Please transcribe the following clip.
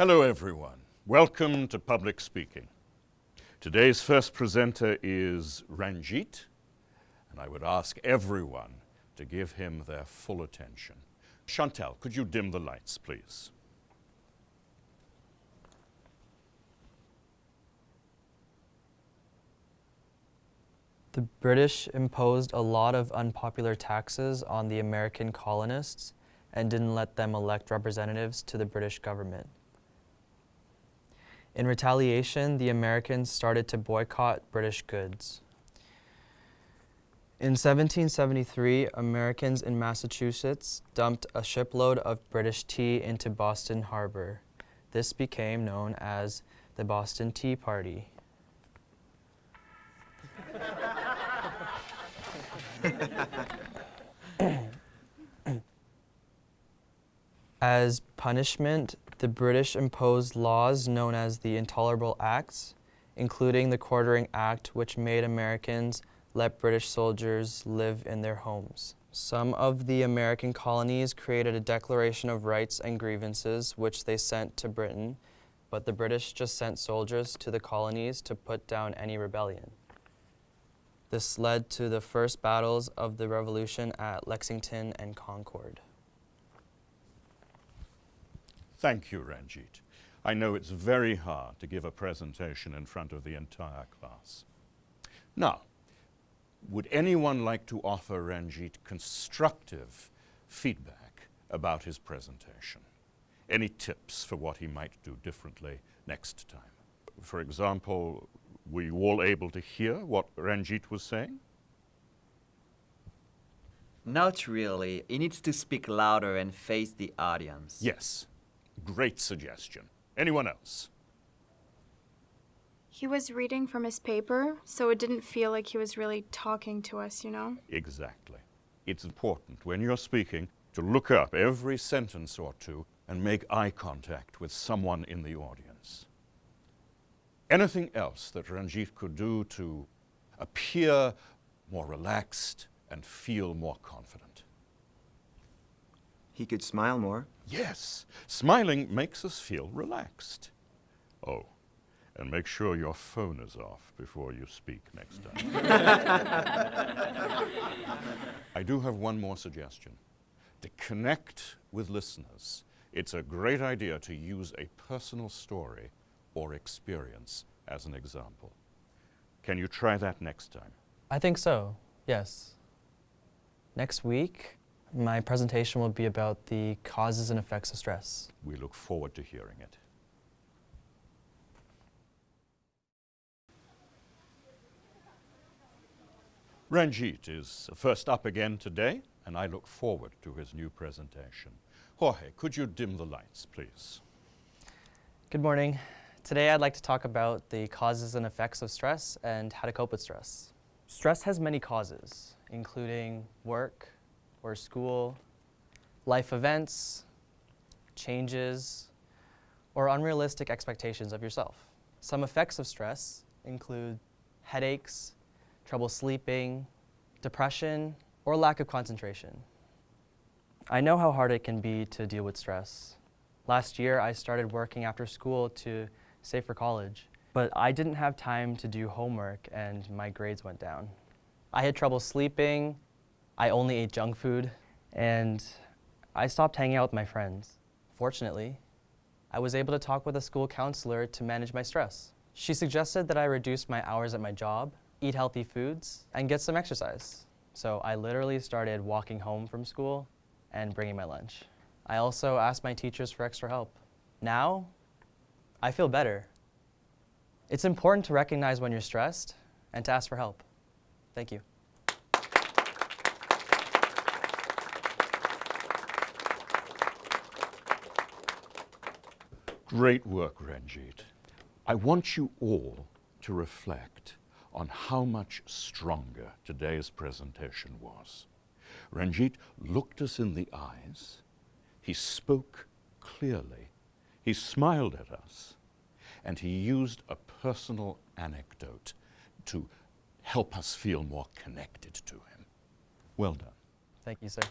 Hello everyone. Welcome to Public Speaking. Today's first presenter is Ranjit, and I would ask everyone to give him their full attention. Chantal, could you dim the lights, please? The British imposed a lot of unpopular taxes on the American colonists and didn't let them elect representatives to the British government. In retaliation, the Americans started to boycott British goods. In 1773, Americans in Massachusetts dumped a shipload of British tea into Boston Harbor. This became known as the Boston Tea Party. As punishment, the British imposed laws known as the Intolerable Acts, including the Quartering Act, which made Americans let British soldiers live in their homes. Some of the American colonies created a Declaration of Rights and Grievances, which they sent to Britain, but the British just sent soldiers to the colonies to put down any rebellion. This led to the first battles of the Revolution at Lexington and Concord. Thank you, Ranjit. I know it's very hard to give a presentation in front of the entire class. Now, would anyone like to offer Ranjit constructive feedback about his presentation? Any tips for what he might do differently next time? For example, were you all able to hear what Ranjit was saying? Not really. He needs to speak louder and face the audience. Yes. Great suggestion. Anyone else? He was reading from his paper, so it didn't feel like he was really talking to us, you know? Exactly. It's important when you're speaking to look up every sentence or two and make eye contact with someone in the audience. Anything else that Ranjit could do to appear more relaxed and feel more confident? He could smile more. Yes, smiling makes us feel relaxed. Oh, and make sure your phone is off before you speak next time. I do have one more suggestion. To connect with listeners, it's a great idea to use a personal story or experience as an example. Can you try that next time? I think so, yes. Next week, my presentation will be about the causes and effects of stress. We look forward to hearing it. Ranjit is first up again today, and I look forward to his new presentation. Jorge, could you dim the lights, please? Good morning. Today I'd like to talk about the causes and effects of stress and how to cope with stress. Stress has many causes, including work or school, life events, changes, or unrealistic expectations of yourself. Some effects of stress include headaches, trouble sleeping, depression, or lack of concentration. I know how hard it can be to deal with stress. Last year, I started working after school to save for college, but I didn't have time to do homework and my grades went down. I had trouble sleeping, I only ate junk food, and I stopped hanging out with my friends. Fortunately, I was able to talk with a school counselor to manage my stress. She suggested that I reduce my hours at my job, eat healthy foods, and get some exercise. So I literally started walking home from school and bringing my lunch. I also asked my teachers for extra help. Now, I feel better. It's important to recognize when you're stressed and to ask for help. Thank you. Great work, Ranjit. I want you all to reflect on how much stronger today's presentation was. Ranjit looked us in the eyes, he spoke clearly, he smiled at us, and he used a personal anecdote to help us feel more connected to him. Well done. Thank you, sir.